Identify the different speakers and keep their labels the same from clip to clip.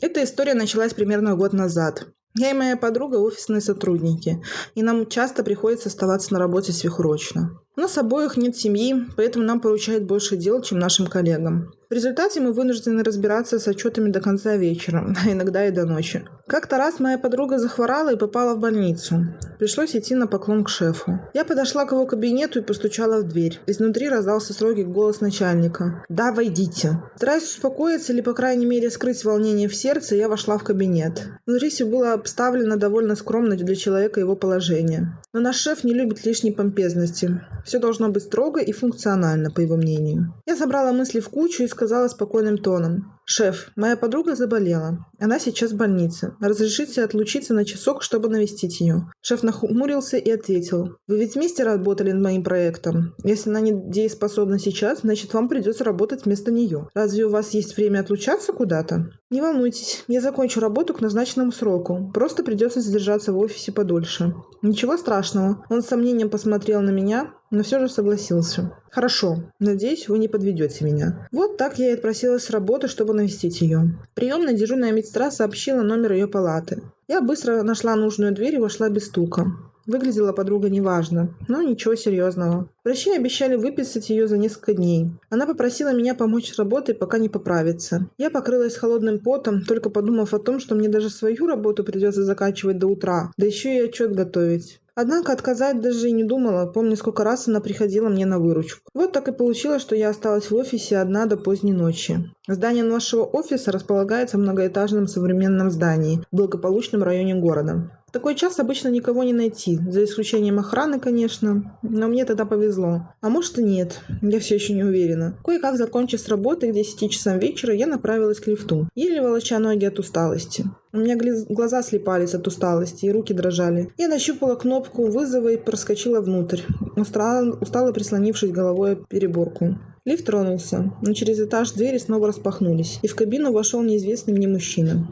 Speaker 1: Эта история началась примерно год назад. Я и моя подруга офисные сотрудники, и нам часто приходится оставаться на работе сверхурочно. У нас обоих нет семьи, поэтому нам поручают больше дел, чем нашим коллегам. В результате мы вынуждены разбираться с отчетами до конца вечера, а иногда и до ночи. Как-то раз моя подруга захворала и попала в больницу. Пришлось идти на поклон к шефу. Я подошла к его кабинету и постучала в дверь. Изнутри раздался строгий голос начальника. «Да, войдите». Стараясь успокоиться или, по крайней мере, скрыть волнение в сердце, я вошла в кабинет. Внутри все было обставлено довольно скромно для человека его положения. Но наш шеф не любит лишней помпезности. Все должно быть строго и функционально, по его мнению. Я собрала мысли в кучу и сказала спокойным тоном. «Шеф, моя подруга заболела. Она сейчас в больнице. Разрешите отлучиться на часок, чтобы навестить ее». Шеф нахмурился и ответил. «Вы ведь вместе работали над моим проектом. Если она не дееспособна сейчас, значит, вам придется работать вместо нее. Разве у вас есть время отлучаться куда-то?» «Не волнуйтесь, я закончу работу к назначенному сроку. Просто придется задержаться в офисе подольше». «Ничего страшного». Он с сомнением посмотрел на меня, но все же согласился. «Хорошо. Надеюсь, вы не подведете меня». Вот так я и отпросилась с работы, чтобы навестить ее. Приемная дежурная медсестра сообщила номер ее палаты. Я быстро нашла нужную дверь и вошла без стука. Выглядела подруга неважно, но ничего серьезного. Врачи обещали выписать ее за несколько дней. Она попросила меня помочь с работой, пока не поправится. Я покрылась холодным потом, только подумав о том, что мне даже свою работу придется заканчивать до утра, да еще и отчет готовить. Однако отказать даже и не думала, помню, сколько раз она приходила мне на выручку. Вот так и получилось, что я осталась в офисе одна до поздней ночи. Здание нашего офиса располагается в многоэтажном современном здании в благополучном районе города. Такой час обычно никого не найти, за исключением охраны, конечно, но мне тогда повезло. А может и нет, я все еще не уверена. Кое-как закончив с работы к 10 часам вечера, я направилась к лифту, еле волоча ноги от усталости. У меня глаза слепались от усталости и руки дрожали. Я нащупала кнопку вызова и проскочила внутрь, устало, устало прислонившись головой о переборку. Лифт тронулся, но через этаж двери снова распахнулись, и в кабину вошел неизвестный мне мужчина.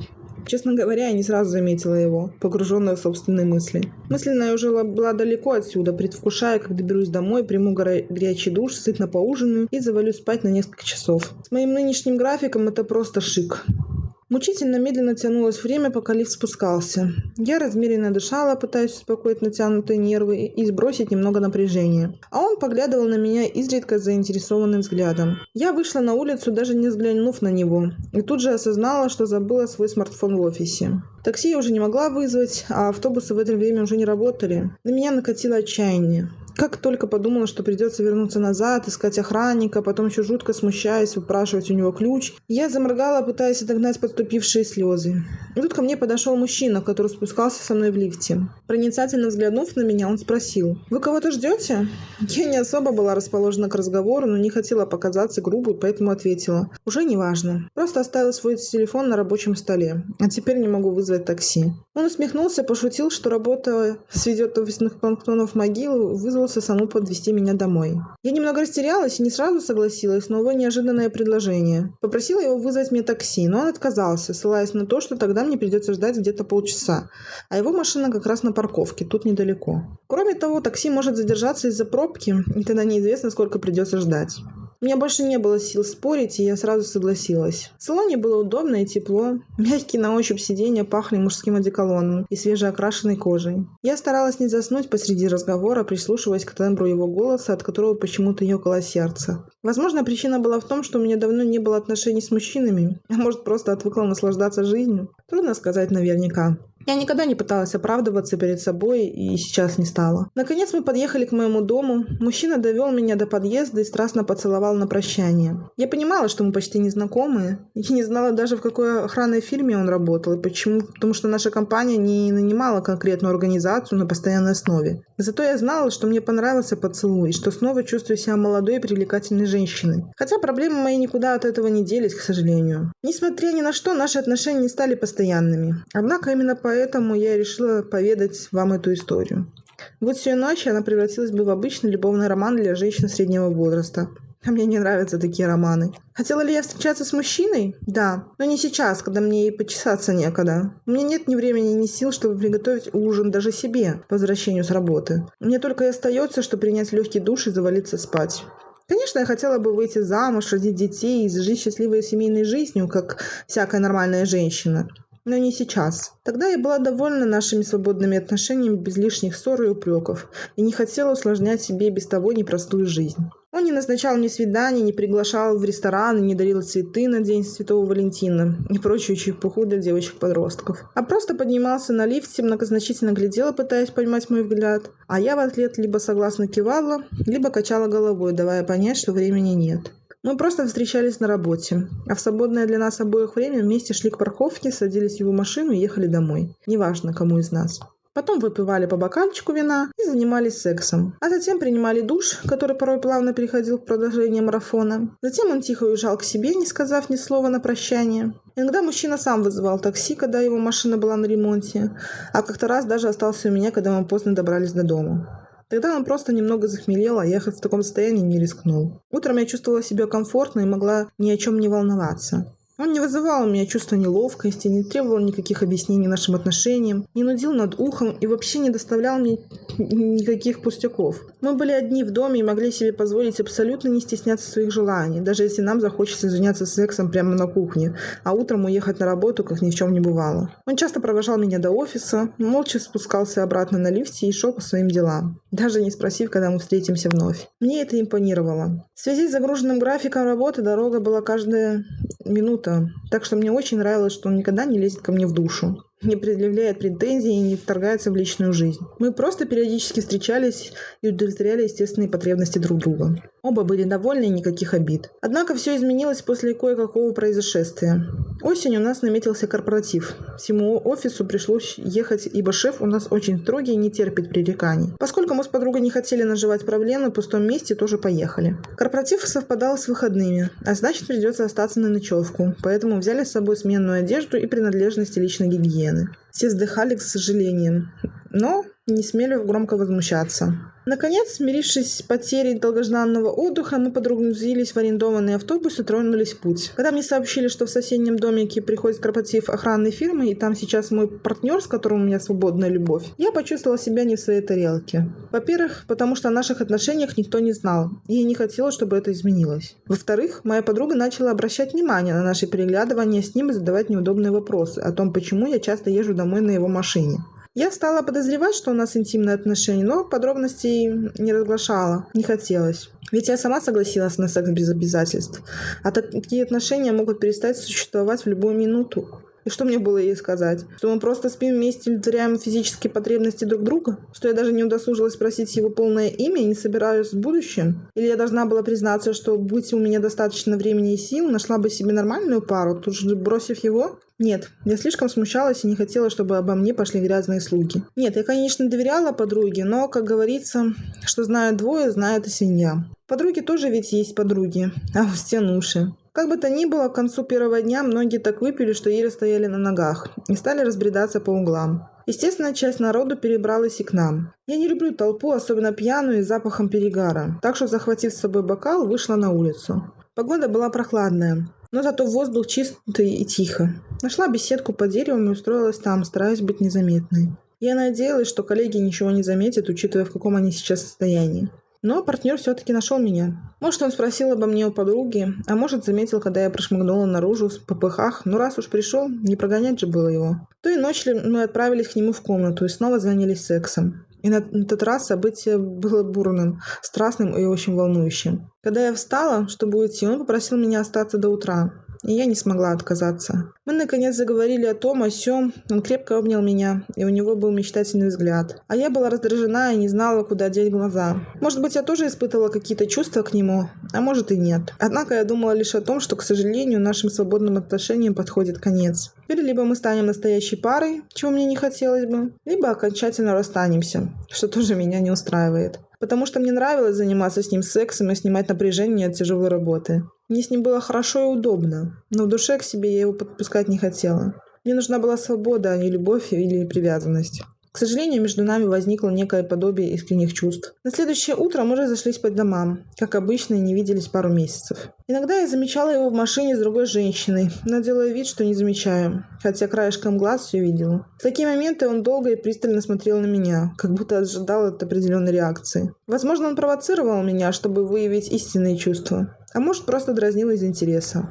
Speaker 1: Честно говоря, я не сразу заметила его, погруженная в собственные мысли. Мысленно я уже была далеко отсюда, предвкушая, как доберусь домой, приму горячий душ, сытно поужинаю и завалюсь спать на несколько часов. С моим нынешним графиком это просто шик. Мучительно медленно тянулось время, пока лифт спускался. Я размеренно дышала, пытаясь успокоить натянутые нервы и сбросить немного напряжения. А он поглядывал на меня изредка заинтересованным взглядом. Я вышла на улицу, даже не взглянув на него, и тут же осознала, что забыла свой смартфон в офисе. Такси я уже не могла вызвать, а автобусы в это время уже не работали. На меня накатило отчаяние. Как только подумала, что придется вернуться назад, искать охранника, потом еще жутко смущаясь, выпрашивать у него ключ, я заморгала, пытаясь отогнать подступившие слезы. И тут ко мне подошел мужчина, который спускался со мной в лифте. Проницательно взглянув на меня, он спросил, «Вы кого-то ждете?» Я не особо была расположена к разговору, но не хотела показаться грубой, поэтому ответила, «Уже не важно. Просто оставила свой телефон на рабочем столе, а теперь не могу вызвать такси». Он усмехнулся, пошутил, что работа сведет офисных планктонов могилу, вызвал вызвался саму подвести меня домой. Я немного растерялась и не сразу согласилась на его неожиданное предложение. Попросила его вызвать мне такси, но он отказался, ссылаясь на то, что тогда мне придется ждать где-то полчаса, а его машина как раз на парковке, тут недалеко. Кроме того, такси может задержаться из-за пробки, и тогда неизвестно, сколько придется ждать. У меня больше не было сил спорить, и я сразу согласилась. В салоне было удобно и тепло. Мягкие на ощупь сиденья пахли мужским одеколоном и свежеокрашенной кожей. Я старалась не заснуть посреди разговора, прислушиваясь к тембру его голоса, от которого почему-то ёкало сердце. Возможно, причина была в том, что у меня давно не было отношений с мужчинами, а может, просто отвыкла наслаждаться жизнью. Трудно сказать наверняка. Я никогда не пыталась оправдываться перед собой и сейчас не стала. Наконец мы подъехали к моему дому. Мужчина довел меня до подъезда и страстно поцеловал на прощание. Я понимала, что мы почти не знакомы. Я не знала даже, в какой охранной фирме он работал и почему. Потому что наша компания не нанимала конкретную организацию на постоянной основе. Зато я знала, что мне понравился поцелуй и что снова чувствую себя молодой и привлекательной женщиной. Хотя проблемы мои никуда от этого не делись, к сожалению. Несмотря ни на что, наши отношения не стали постоянными. Однако именно по поэтому я решила поведать вам эту историю. Вот всю ночь она превратилась бы в обычный любовный роман для женщин среднего возраста. А мне не нравятся такие романы. Хотела ли я встречаться с мужчиной? Да. Но не сейчас, когда мне и почесаться некогда. У меня нет ни времени, ни сил, чтобы приготовить ужин даже себе по возвращению с работы. Мне только и остается, что принять легкий душ и завалиться спать. Конечно, я хотела бы выйти замуж, родить детей и жить счастливой семейной жизнью, как всякая нормальная женщина. Но не сейчас. Тогда я была довольна нашими свободными отношениями без лишних ссор и упреков, и не хотела усложнять себе без того непростую жизнь. Он не назначал мне свиданий, не приглашал в рестораны, не дарил цветы на День Святого Валентина и прочую чепуху для девочек-подростков. А просто поднимался на лифте, многозначительно глядела, пытаясь поймать мой взгляд. А я в ответ либо согласно кивала, либо качала головой, давая понять, что времени нет. Мы просто встречались на работе, а в свободное для нас обоих время вместе шли к парковке, садились в его машину и ехали домой. Неважно, кому из нас. Потом выпивали по бокальчику вина и занимались сексом. А затем принимали душ, который порой плавно переходил к продолжению марафона. Затем он тихо уезжал к себе, не сказав ни слова на прощание. Иногда мужчина сам вызывал такси, когда его машина была на ремонте, а как-то раз даже остался у меня, когда мы поздно добрались до дома. Тогда он просто немного захмелел, а ехать в таком состоянии не рискнул. Утром я чувствовала себя комфортно и могла ни о чем не волноваться. Он не вызывал у меня чувства неловкости, не требовал никаких объяснений нашим отношениям, не нудил над ухом и вообще не доставлял мне никаких пустяков. Мы были одни в доме и могли себе позволить абсолютно не стесняться своих желаний, даже если нам захочется заняться сексом прямо на кухне, а утром уехать на работу, как ни в чем не бывало. Он часто провожал меня до офиса, молча спускался обратно на лифте и шел по своим делам, даже не спросив, когда мы встретимся вновь. Мне это импонировало. В связи с загруженным графиком работы дорога была каждая минута, так что мне очень нравилось, что он никогда не лезет ко мне в душу не предъявляет претензий и не вторгается в личную жизнь. Мы просто периодически встречались и удовлетворяли естественные потребности друг друга. Оба были довольны и никаких обид. Однако все изменилось после кое-какого произошествия. Осенью у нас наметился корпоратив. Всему офису пришлось ехать, ибо шеф у нас очень строгий и не терпит пререканий. Поскольку мы с подругой не хотели наживать проблемы, в пустом месте тоже поехали. Корпоратив совпадал с выходными, а значит придется остаться на ночевку, поэтому взяли с собой сменную одежду и принадлежности личной гигиены. Все вздыхали с сожалением, но не смели громко возмущаться. Наконец, смирившись с потерей долгожданного отдыха, мы подгрузились в арендованный автобус и тронулись в путь. Когда мне сообщили, что в соседнем домике приходит корпоратив охранной фирмы, и там сейчас мой партнер, с которым у меня свободная любовь, я почувствовала себя не в своей тарелке. Во-первых, потому что о наших отношениях никто не знал, и я не хотела, чтобы это изменилось. Во-вторых, моя подруга начала обращать внимание на наши переглядывания с ним и задавать неудобные вопросы о том, почему я часто езжу домой на его машине. Я стала подозревать, что у нас интимные отношения, но подробностей не разглашала, не хотелось. Ведь я сама согласилась на секс без обязательств. А такие отношения могут перестать существовать в любую минуту. И что мне было ей сказать? Что мы просто спим вместе удовлетворяем физические потребности друг друга? Что я даже не удосужилась спросить его полное имя и не собираюсь в будущем? Или я должна была признаться, что, будь у меня достаточно времени и сил, нашла бы себе нормальную пару, тут же бросив его? Нет, я слишком смущалась и не хотела, чтобы обо мне пошли грязные слуги. Нет, я, конечно, доверяла подруге, но, как говорится, что знают двое, знает и свинья. Подруги тоже ведь есть подруги, а у стен уши. Как бы то ни было, к концу первого дня многие так выпили, что еле стояли на ногах и стали разбредаться по углам. Естественно, часть народу перебралась и к нам. Я не люблю толпу, особенно пьяную и запахом перегара, так что, захватив с собой бокал, вышла на улицу. Погода была прохладная, но зато воздух чистый и тихо. Нашла беседку под деревом и устроилась там, стараясь быть незаметной. Я надеялась, что коллеги ничего не заметят, учитывая, в каком они сейчас состоянии. Но партнер все-таки нашел меня. Может, он спросил обо мне у подруги, а может, заметил, когда я прошмыгнула наружу в попыхах. Но раз уж пришел, не прогонять же было его. Той ночью мы отправились к нему в комнату и снова занялись сексом. И на этот раз событие было бурным, страстным и очень волнующим. Когда я встала, чтобы уйти, он попросил меня остаться до утра и я не смогла отказаться. Мы, наконец, заговорили о том, о сём. Он крепко обнял меня, и у него был мечтательный взгляд. А я была раздражена и не знала, куда деть глаза. Может быть, я тоже испытывала какие-то чувства к нему, а может и нет. Однако я думала лишь о том, что, к сожалению, нашим свободным отношениям подходит конец. Теперь либо мы станем настоящей парой, чего мне не хотелось бы, либо окончательно расстанемся, что тоже меня не устраивает потому что мне нравилось заниматься с ним сексом и снимать напряжение от тяжелой работы. Мне с ним было хорошо и удобно, но в душе к себе я его подпускать не хотела. Мне нужна была свобода, а не любовь или привязанность. К сожалению, между нами возникло некое подобие искренних чувств. На следующее утро мы разошлись по домам. Как обычно, и не виделись пару месяцев. Иногда я замечала его в машине с другой женщиной, но делая вид, что не замечаю, хотя краешком глаз все видела. В такие моменты он долго и пристально смотрел на меня, как будто ожидал от определенной реакции. Возможно, он провоцировал меня, чтобы выявить истинные чувства, а может, просто дразнил из интереса.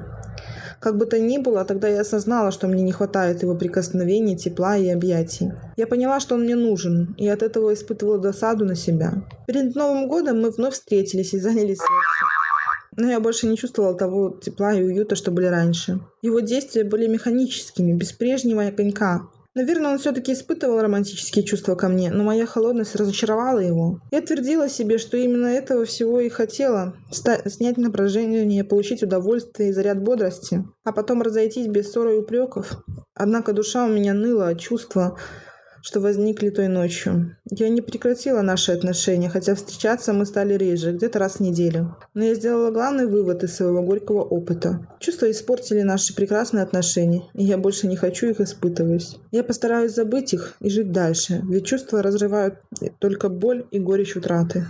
Speaker 1: Как бы то ни было, тогда я осознала, что мне не хватает его прикосновений, тепла и объятий. Я поняла, что он мне нужен, и от этого испытывала досаду на себя. Перед Новым годом мы вновь встретились и занялись сексом. Но я больше не чувствовала того тепла и уюта, что были раньше. Его действия были механическими, без прежнего конька. Наверное, он все-таки испытывал романтические чувства ко мне, но моя холодность разочаровала его. Я твердила себе, что именно этого всего и хотела – снять напряжение, получить удовольствие и заряд бодрости, а потом разойтись без ссоры и упреков. Однако душа у меня ныла от чувства, что возникли той ночью. Я не прекратила наши отношения, хотя встречаться мы стали реже, где-то раз в неделю. Но я сделала главный вывод из своего горького опыта. Чувства испортили наши прекрасные отношения, и я больше не хочу их испытывать. Я постараюсь забыть их и жить дальше, ведь чувства разрывают только боль и горечь утраты.